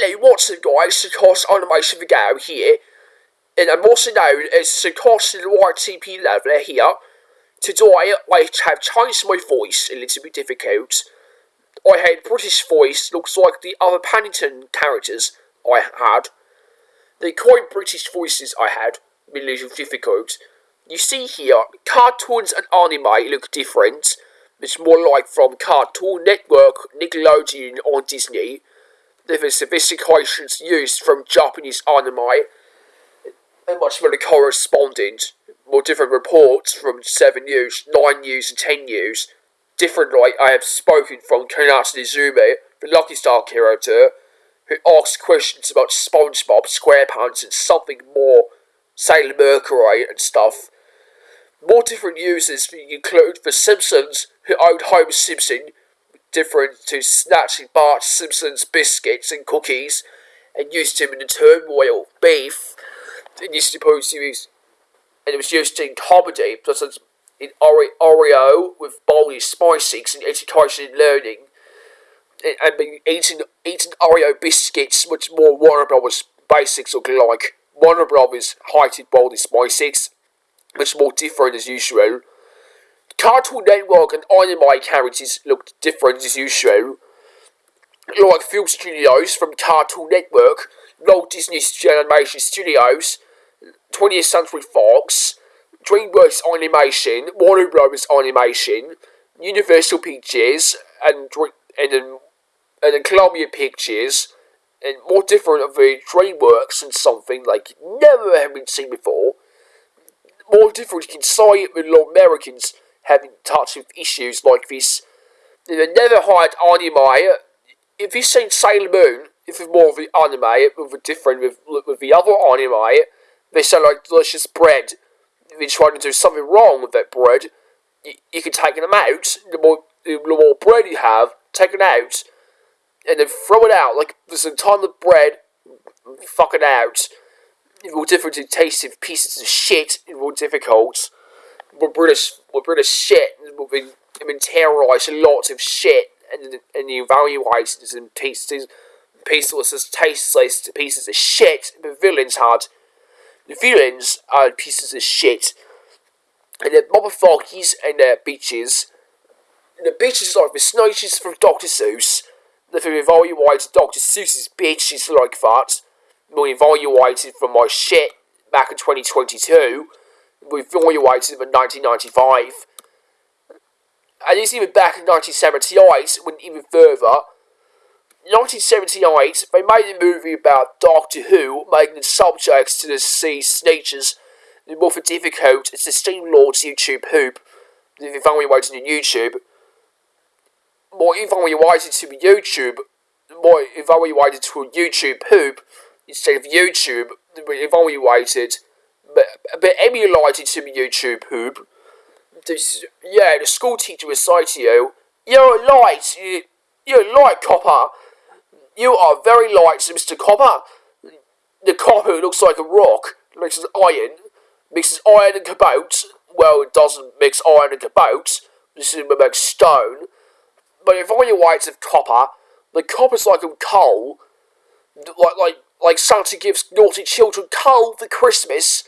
Hello, what's up guys, Sakos Animation Video here, and I'm also known as Sakos YTP Leveler here. Today, I have changed my voice a little bit difficult. I had British voice, looks like the other Paddington characters I had. The quite British voices I had, a little difficult. You see here, cartoons and anime look different. It's more like from Cartoon Network, Nickelodeon, or Disney the sophistications used from Japanese anime and much more correspondent, more different reports from 7 news, 9 news, and 10 news. Different I have spoken from Konata Izumi, the Lucky Star character, who asks questions about SpongeBob, SquarePants, and something more, Sailor Mercury and stuff. More different users include The Simpsons, who owned Homer Simpson, different to snatching Bart Simpson's biscuits and cookies and used him in the turmoil beef. And used to post series, and it was used in comedy, plus in Oreo with Baldi's Basics and education and learning. And, and eating eating Oreo biscuits, much more Warner Brothers basics look like. Warner Brothers heightened Baldi's Basics, much more different as usual. Cartoon Network and anime characters looked different as usual. Like film studios from Cartoon Network, Walt Disney Animation Studios, 20th Century Fox, DreamWorks Animation, Warner Bros. Animation, Universal Pictures, and and then, and Columbia Pictures, and more different of the DreamWorks and something like never have been seen before. More different you can it with Americans having touch with issues like this. They never hired anime. If you've seen Sailor Moon, if it's more of the anime, with a different with, with the other anime, they sound like delicious bread. If you're trying to do something wrong with that bread, you, you can take them out. The more, the more bread you have, take it out, and then throw it out. Like there's a ton of bread, fuck it out. It's more different to taste of pieces of shit. It's more difficult we're British, we're British shit. We've been, we've been terrorised a lot of shit, and and the evaluations and pieces, pieces as tasteless pieces of shit. The villains had, the villains are pieces of shit, and the motherfuckers and the bitches. And the bitches like the snitches from Dr. Seuss. You evaluated Dr. Seuss's bitches like that, we evaluated from my shit back in 2022 evaluated in 1995. And it's even back in 1978, went even further. 1978, they made a movie about Doctor Who, making the subjects to the sea natures more difficult. It's the Steam Lord's YouTube poop. If you find evaluated on YouTube, more evaluated to YouTube, more evaluated to a YouTube poop instead of YouTube, We evaluated but emulated to YouTube poop. This, yeah, the school teacher would say to you, You're light, you, you're light, copper. You are very light, Mr. Copper. The copper looks like a rock, mixes iron, mixes iron and cobalt. Well, it doesn't mix iron and cobalt, this is like stone. But if all your weights of copper, the copper's like a coal, like like like Santa gives naughty children coal for Christmas.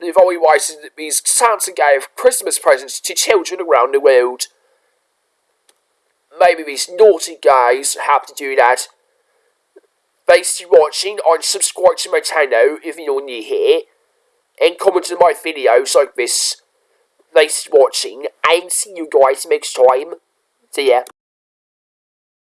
The evaluation means Santa gave Christmas presents to children around the world. Maybe these naughty guys have to do that. Thanks for watching and subscribe to my channel if you're new here. And comment on my videos like this. Thanks for watching and see you guys next time. See ya.